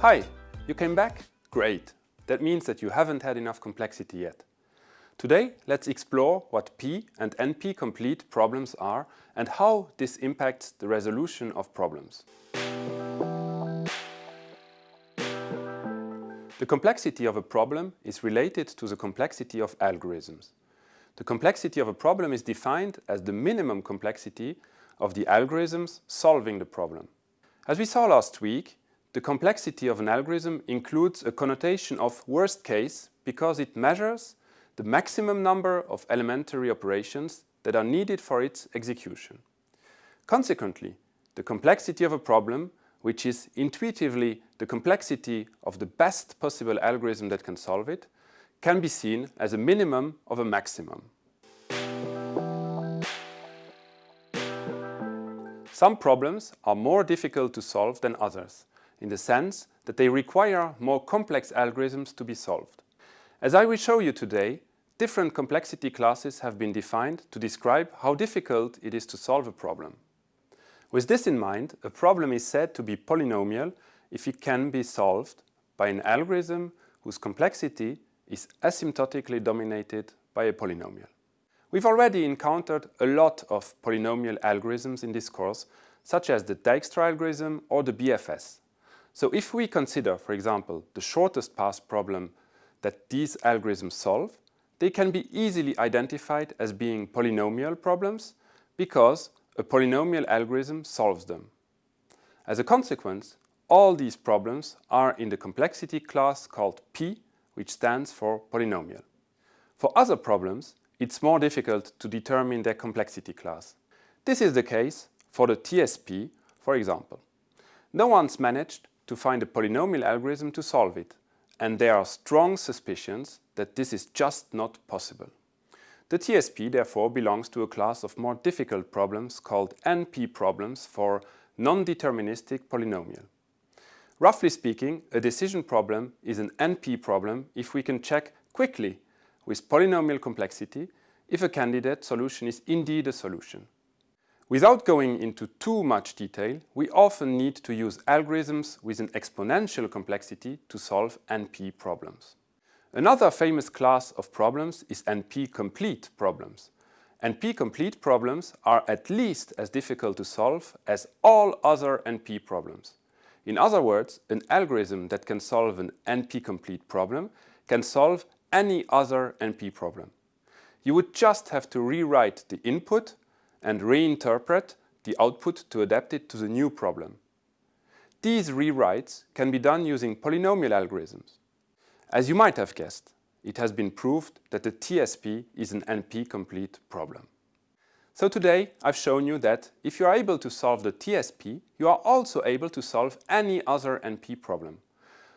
Hi, you came back? Great. That means that you haven't had enough complexity yet. Today, let's explore what P and NP-complete problems are and how this impacts the resolution of problems. The complexity of a problem is related to the complexity of algorithms. The complexity of a problem is defined as the minimum complexity of the algorithms solving the problem. As we saw last week, the complexity of an algorithm includes a connotation of worst case because it measures the maximum number of elementary operations that are needed for its execution. Consequently, the complexity of a problem which is intuitively the complexity of the best possible algorithm that can solve it, can be seen as a minimum of a maximum. Some problems are more difficult to solve than others, in the sense that they require more complex algorithms to be solved. As I will show you today, different complexity classes have been defined to describe how difficult it is to solve a problem. With this in mind, a problem is said to be polynomial if it can be solved by an algorithm whose complexity is asymptotically dominated by a polynomial. We've already encountered a lot of polynomial algorithms in this course, such as the Dijkstra algorithm or the BFS. So if we consider, for example, the shortest path problem that these algorithms solve, they can be easily identified as being polynomial problems because a polynomial algorithm solves them. As a consequence, all these problems are in the complexity class called P, which stands for polynomial. For other problems, it's more difficult to determine their complexity class. This is the case for the TSP, for example. No one's managed to find a polynomial algorithm to solve it, and there are strong suspicions that this is just not possible. The TSP therefore belongs to a class of more difficult problems called NP problems for non-deterministic polynomial. Roughly speaking, a decision problem is an NP problem if we can check quickly with polynomial complexity if a candidate solution is indeed a solution. Without going into too much detail, we often need to use algorithms with an exponential complexity to solve NP problems. Another famous class of problems is NP-complete problems. NP-complete problems are at least as difficult to solve as all other NP problems. In other words, an algorithm that can solve an NP-complete problem can solve any other NP problem. You would just have to rewrite the input and reinterpret the output to adapt it to the new problem. These rewrites can be done using polynomial algorithms. As you might have guessed, it has been proved that the TSP is an NP-complete problem. So today I've shown you that if you are able to solve the TSP, you are also able to solve any other NP problem.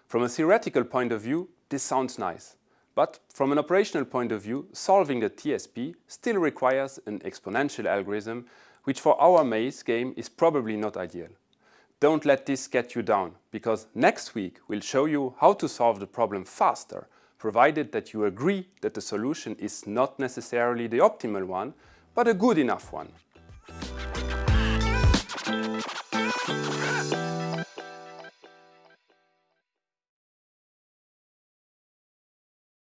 From a theoretical point of view, this sounds nice. But from an operational point of view, solving the TSP still requires an exponential algorithm, which for our maze game is probably not ideal. Don't let this get you down, because next week we'll show you how to solve the problem faster, provided that you agree that the solution is not necessarily the optimal one, but a good enough one.